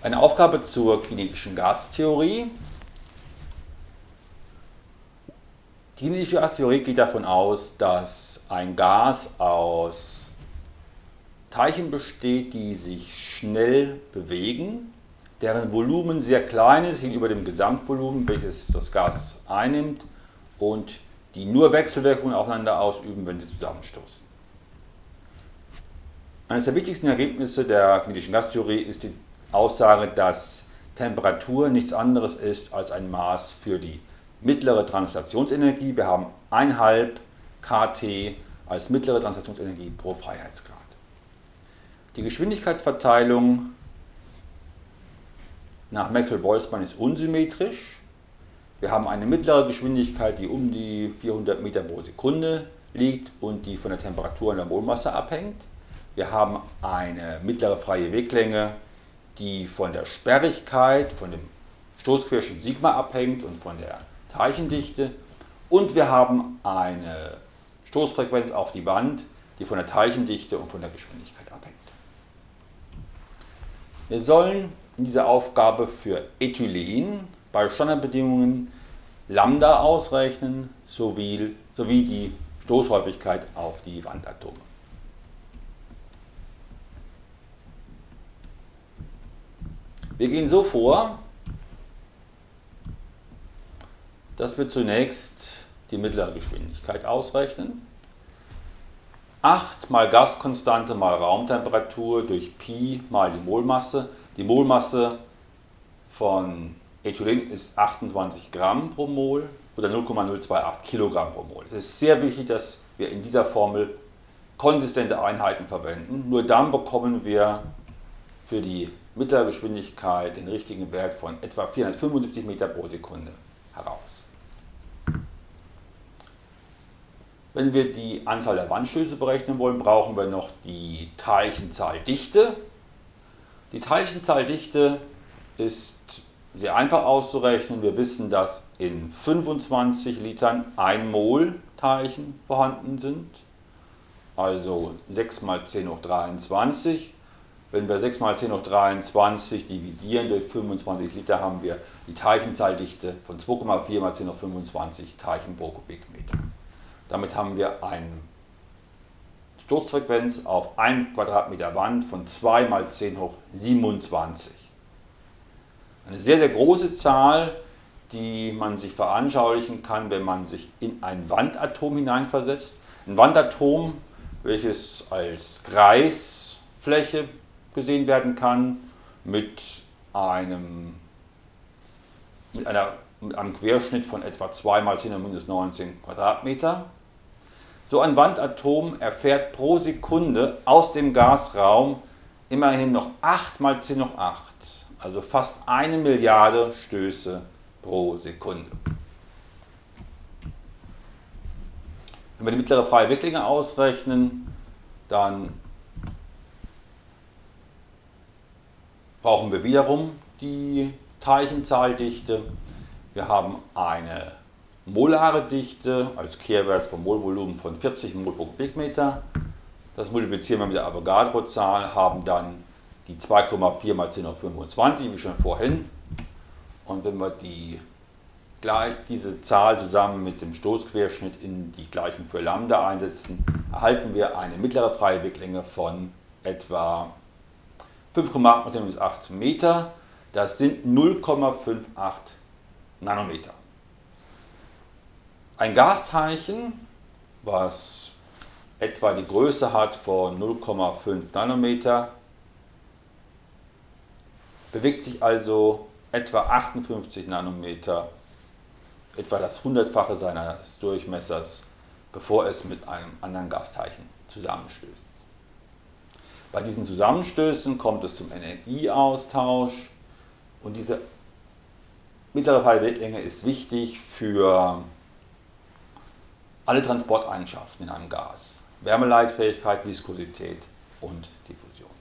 Eine Aufgabe zur kinetischen Gastheorie. Die kinetische Gastheorie geht davon aus, dass ein Gas aus Teilchen besteht, die sich schnell bewegen, deren Volumen sehr klein ist gegenüber dem Gesamtvolumen, welches das Gas einnimmt und die nur Wechselwirkungen aufeinander ausüben, wenn sie zusammenstoßen. Eines der wichtigsten Ergebnisse der kinetischen Gastheorie ist die Aussage, dass Temperatur nichts anderes ist als ein Maß für die mittlere Translationsenergie. Wir haben 1,5 kT als mittlere Translationsenergie pro Freiheitsgrad. Die Geschwindigkeitsverteilung nach Maxwell-Boltzmann ist unsymmetrisch. Wir haben eine mittlere Geschwindigkeit, die um die 400 Meter pro Sekunde liegt und die von der Temperatur und der Molmasse abhängt. Wir haben eine mittlere freie Weglänge, die von der Sperrigkeit, von dem Stoßquerschnitt Sigma abhängt und von der Teilchendichte. Und wir haben eine Stoßfrequenz auf die Wand, die von der Teilchendichte und von der Geschwindigkeit abhängt. Wir sollen in dieser Aufgabe für Ethylen bei Standardbedingungen Lambda ausrechnen sowie, sowie die Stoßhäufigkeit auf die Wandatome. Wir gehen so vor, dass wir zunächst die mittlere Geschwindigkeit ausrechnen. 8 mal Gaskonstante mal Raumtemperatur durch Pi mal die Molmasse. Die Molmasse von Ethylen ist 28 Gramm pro Mol oder 0,028 Kilogramm pro Mol. Es ist sehr wichtig, dass wir in dieser Formel konsistente Einheiten verwenden. Nur dann bekommen wir für die mittlere Geschwindigkeit den richtigen Wert von etwa 475 Meter pro Sekunde heraus. Wenn wir die Anzahl der Wandstöße berechnen wollen, brauchen wir noch die Teilchenzahldichte. Die Teilchenzahldichte ist sehr einfach auszurechnen. Wir wissen, dass in 25 Litern 1 Mol Teilchen vorhanden sind, also 6 mal 10 hoch 23 wenn wir 6 mal 10 hoch 23 dividieren durch 25 Liter, haben wir die Teilchenzahldichte von 2,4 mal 10 hoch 25 Teilchen pro Kubikmeter. Damit haben wir eine Sturzfrequenz auf 1 Quadratmeter Wand von 2 mal 10 hoch 27. Eine sehr, sehr große Zahl, die man sich veranschaulichen kann, wenn man sich in ein Wandatom hineinversetzt. Ein Wandatom, welches als Kreisfläche gesehen werden kann mit einem, mit einer, mit einem Querschnitt von etwa 2 mal 10 minus 19 Quadratmeter. So ein Wandatom erfährt pro Sekunde aus dem Gasraum immerhin noch 8 mal 10 hoch 8, also fast eine Milliarde Stöße pro Sekunde. Wenn wir die mittlere freie Wicklänge ausrechnen, dann brauchen wir wiederum die Teilchenzahldichte. Wir haben eine molare Dichte als Kehrwert vom Molvolumen von 40 Mol pro Kubikmeter. Das multiplizieren wir mit der Avogadro-Zahl, haben dann die 2,4 mal 10 hoch 25, wie schon vorhin. Und wenn wir die, diese Zahl zusammen mit dem Stoßquerschnitt in die Gleichung für Lambda einsetzen, erhalten wir eine mittlere freie Weglänge von etwa 5,8 Meter, das sind 0,58 Nanometer. Ein Gasteilchen, was etwa die Größe hat von 0,5 Nanometer, bewegt sich also etwa 58 Nanometer, etwa das hundertfache seines Durchmessers, bevor es mit einem anderen Gasteilchen zusammenstößt. Bei diesen Zusammenstößen kommt es zum Energieaustausch und diese mittlere Fallweltlänge ist wichtig für alle Transporteigenschaften in einem Gas. Wärmeleitfähigkeit, Viskosität und Diffusion.